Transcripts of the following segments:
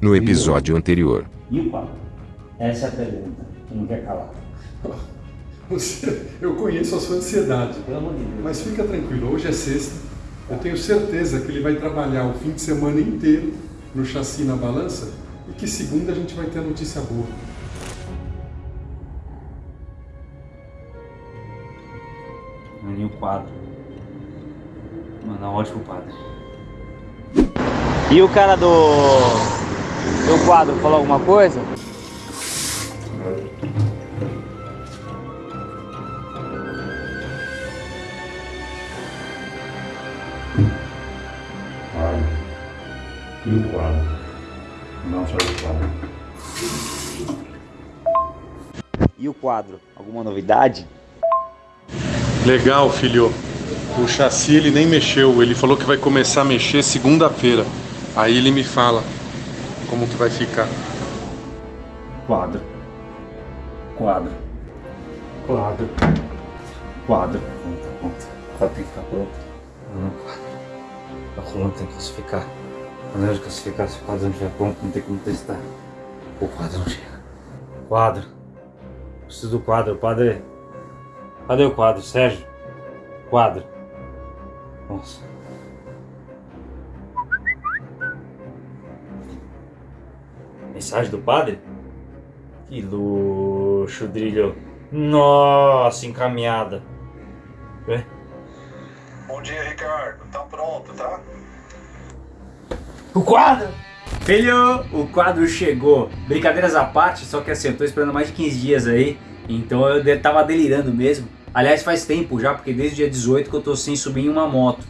no episódio anterior. E o quadro? Essa é a pergunta, que não quer calar. Você, eu conheço a sua ansiedade, Pelo amor de Deus. mas fica tranquilo, hoje é sexta. Eu tenho certeza que ele vai trabalhar o fim de semana inteiro no chassi na balança e que segunda a gente vai ter a notícia boa. Mano, e o quadro? Mano, ótimo padre. E o cara do. Do quadro falou alguma coisa? E o quadro? Não só o quadro. E o quadro? Alguma novidade? Legal, filho. O chassi ele nem mexeu, ele falou que vai começar a mexer segunda-feira. Aí ele me fala como que vai ficar. Quadro. Quadro. Quadro. Quadro. Pronto, pronto. O quadro tem que ficar pronto. Não, quadro. A coluna tem que classificar. Quando eu classificar, se o quadro não estiver pronto, não tem como testar. O quadro não chega. Quadro. Preciso do quadro, padre. Cadê o quadro, Sérgio? Quadro. Nossa. Mensagem do padre? Que luxo, Drilho. Nossa, encaminhada. Vê? Bom dia, Ricardo. Tá pronto, tá? O quadro! Filho, o quadro chegou. Brincadeiras à parte, só que assim, eu tô esperando mais de 15 dias aí. Então eu tava delirando mesmo. Aliás, faz tempo já, porque desde o dia 18 que eu tô sem subir em uma moto.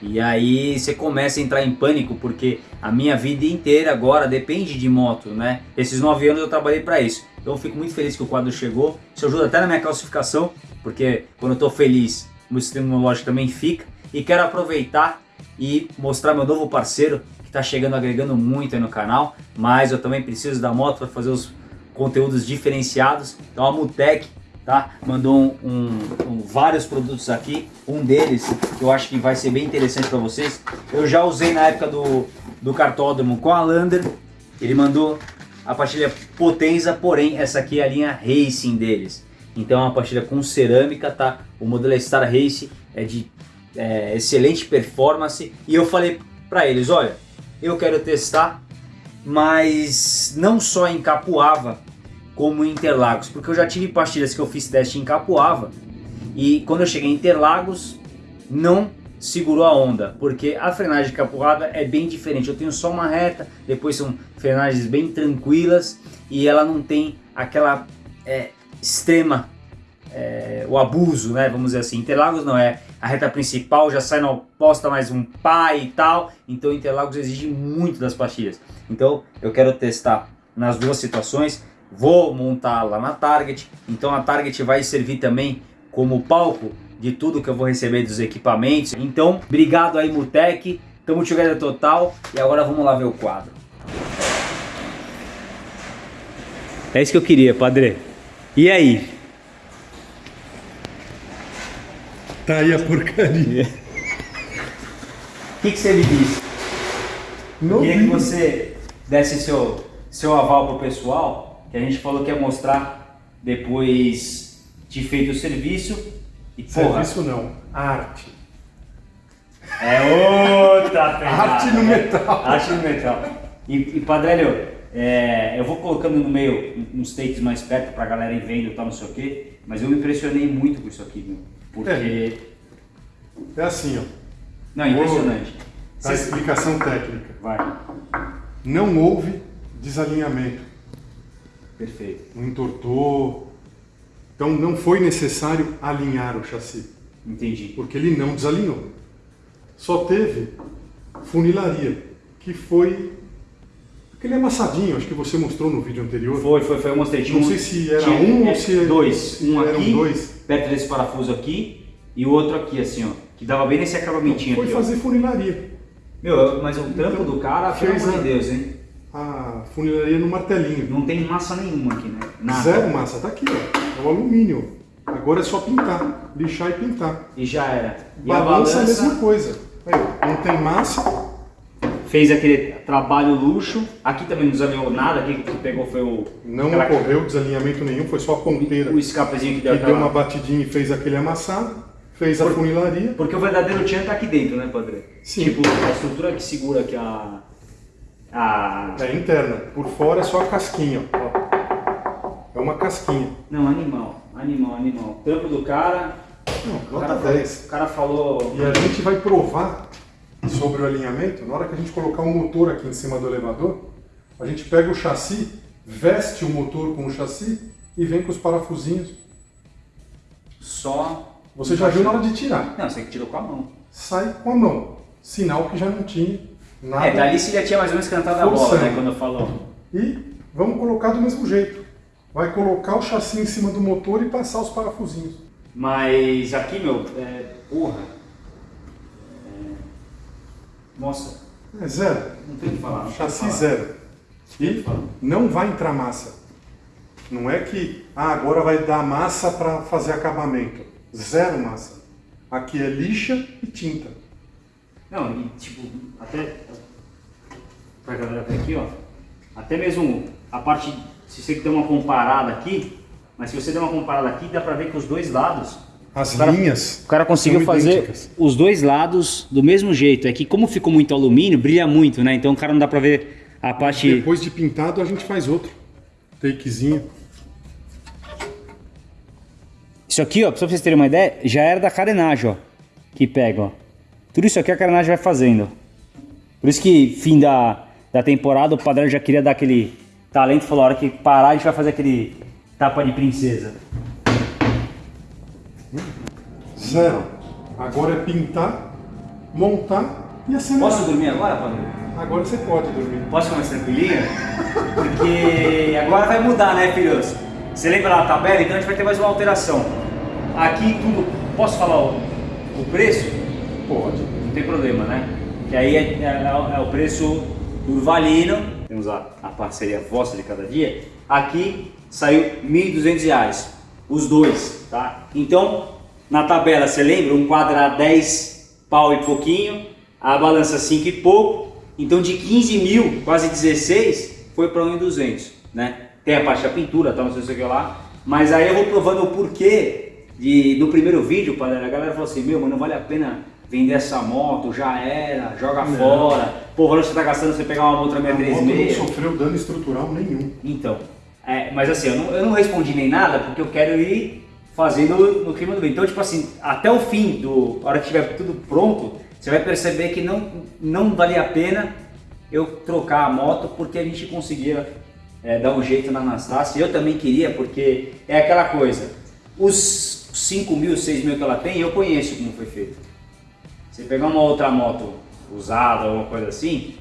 E aí você começa a entrar em pânico, porque a minha vida inteira agora depende de moto, né? Esses 9 anos eu trabalhei para isso. Então eu fico muito feliz que o quadro chegou. Isso ajuda até na minha classificação, porque quando eu tô feliz, o meu sistema imunológico também fica. E quero aproveitar e mostrar meu novo parceiro, que está chegando agregando muito aí no canal, mas eu também preciso da moto para fazer os conteúdos diferenciados. Então a Mutec tá? mandou um, um- um- vários produtos aqui, um deles que eu acho que vai ser bem interessante para vocês. Eu já usei na época do, do cartódromo com a Lander, ele mandou a pastilha Potenza, porém essa aqui é a linha Racing deles. Então é uma pastilha com cerâmica, tá? O modelo é Star Race, é de é, excelente performance. E eu falei para eles, olha, eu quero testar, mas não só em Capuava, como em Interlagos, porque eu já tive pastilhas que eu fiz teste em Capuava e quando eu cheguei em Interlagos não segurou a onda, porque a frenagem de Capuava é bem diferente. Eu tenho só uma reta, depois são frenagens bem tranquilas e ela não tem aquela é, extrema é, o abuso, né? Vamos dizer assim. Interlagos não é a reta principal, já sai na oposta mais um pai e tal. Então Interlagos exige muito das pastilhas. Então eu quero testar nas duas situações. Vou montar lá na Target. Então a Target vai servir também como palco de tudo que eu vou receber dos equipamentos. Então, obrigado aí Mutec. Tamo together total. E agora vamos lá ver o quadro. É isso que eu queria, padre. E aí? Tá aí a porcaria. O que, que você me disse? Queria que você desse seu, seu aval pro pessoal, que a gente falou que ia mostrar depois de feito o serviço. E porra, Serviço não, arte. é outra pegada. Arte no né? metal. Arte no metal. E, e Padrelho, é, eu vou colocando no meio uns takes mais perto pra galera ir vendo e tal, não sei o quê, mas eu me impressionei muito com isso aqui, meu. Porque. É assim, ó. Não, é impressionante. A explicação técnica. Vai. Não houve desalinhamento. Perfeito. Não entortou. Então não foi necessário alinhar o chassi, Entendi. porque ele não desalinhou. Só teve funilaria, que foi aquele amassadinho, acho que você mostrou no vídeo anterior. Foi, foi, foi, eu mostrei. Tinha Não sei se era tinha- um ou é, se Dois. Um eram aqui, dois. perto desse parafuso aqui, e o outro aqui, assim, ó. Que dava bem nesse acabamentinho Foi aqui, fazer funilaria. ó. Meu, mas o trampo do cara, pelo amor de Deus, hein? A funilaria no martelinho. Não tem massa nenhuma aqui, né? Nada. Zero massa, tá aqui, ó. É o alumínio. Agora é só pintar, lixar e pintar. E já era. E a Balança é a balança... mesma coisa. Aí, não tem massa, fez aquele trabalho luxo. Aqui também não desalinhou nada, aqui que pegou foi o... Não aquela- ocorreu desalinhamento nenhum, foi só a ponteira. O escapezinho que deu que deu aquela... uma batidinha e fez aquele amassado, fez a funilaria. Porque o verdadeiro tchan tá aqui dentro, né, Padre? Sim. Tipo, a estrutura que segura aqui a... a... É interna, por fora é só a casquinha. ó. É uma casquinha. Não, animal, animal, animal. Trampo do cara, Não, o cara, nota falou, 10. o cara falou... E a gente vai provar sobre o alinhamento, na hora que a gente colocar o motor aqui em cima do elevador, a gente pega o chassi, veste o motor com o chassi e vem com os parafusinhos. Só... Você já viu na hora de tirar. Não, você que tirou com a mão. Sai com a mão. Sinal que já não tinha nada. É, dali você já tinha mais ou menos cantado a bola, Forçando. né, quando falou. E vamos colocar do mesmo jeito. Vai colocar o chassi em cima do motor e passar os parafusinhos. Mas aqui, meu, é... Porra. É... Nossa, É zero. não tem o que falar. Chassi falar. zero. E não vai entrar massa. Não é que ah, agora vai dar massa para fazer acabamento. Zero massa. Aqui é lixa e tinta. Não, e tipo, até. Pra galera ver aqui, ó. Até mesmo a parte. Se você der uma comparada aqui, mas se você der uma comparada aqui, dá pra ver que os dois lados. As O cara- linhas. O cara conseguiu fazer idênticas. os dois lados do mesmo jeito. É que como ficou muito alumínio, brilha muito, né? Então o cara não dá pra ver a parte. Depois de pintado a gente faz outro. Takezinho. Isso aqui, ó, pra vocês terem uma ideia, já era da carenagem, ó. Que pega, ó. Tudo isso aqui a carenagem vai fazendo. Por isso que fim da, da temporada o padrão já queria dar aquele talento, falou, a hora que parar a gente vai fazer aquele tapa de princesa. Zero. Agora é pintar, montar e acelerar. Posso dormir agora, padrão? Agora você pode dormir. Posso ficar mais tranquilinha? Porque agora vai mudar, né, filhos? Você lembra da tabela? Então a gente vai ter mais uma alteração. Aqui tudo. Posso falar o, o preço? Pode. Não tem problema, né? Que aí é, é- é o preço Urvalino. Temos a, a parceria vossa de cada dia. Aqui saiu 1.200 reais. Os dois, tá? Então, na tabela, você lembra? Um quadro era 10 pau e pouquinho, a balança 5 e pouco. Então, de 15 mil, quase 16, foi para 1.200, né? Tem a parte da pintura, tal, não sei o que lá. Mas aí eu vou provando o porquê de, do primeiro vídeo, a galera falou assim, meu, mas não vale a pena vender essa moto, já era, joga fora. Pô, que você tá gastando você pegar uma outra A moto não 636. sofreu dano estrutural nenhum. Então, é, mas assim, eu não, eu não respondi nem nada porque eu quero ir fazendo no clima do bem. Então, tipo assim, até o fim, do, a hora que tiver tudo pronto, você vai perceber que não, não valia a pena eu trocar a moto porque a gente conseguia é, dar um jeito na Anastácia. Eu também queria porque é aquela coisa, os 5 mil, 6 mil que ela tem, eu conheço como foi feito. Você pegar uma outra moto usada ou alguma coisa assim,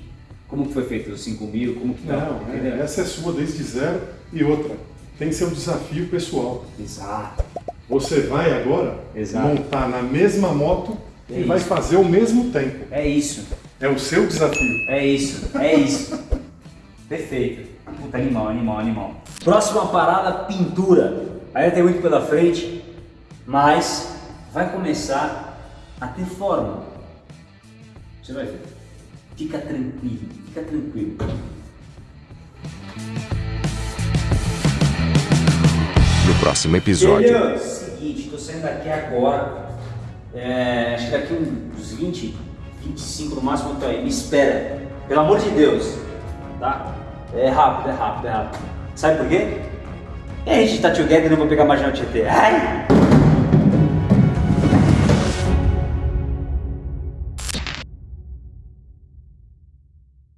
como que foi feito os 5 mil, como que tá, Não, é, essa é sua desde zero. E outra, tem seu desafio pessoal. Exato. Você vai agora Exato. montar na mesma moto É e vai isso. fazer o mesmo tempo. É isso, É o seu desafio. é isso, é isso. Perfeito. Puta, animal, animal, animal. Próxima parada, pintura. Ainda tem muito pela frente, mas vai começar a ter forma. Você vai ver. Fica tranquilo, fica tranquilo. No próximo episódio. Filho, seguinte, tô saindo daqui agora. É, acho que daqui uns 20, 25 no máximo eu tô aí. Me espera. Pelo amor de Deus. Tá? É rápido, é rápido, é rápido. Sabe por quê? É, a gente tá together e não vou pegar marginal Tietê. Ai!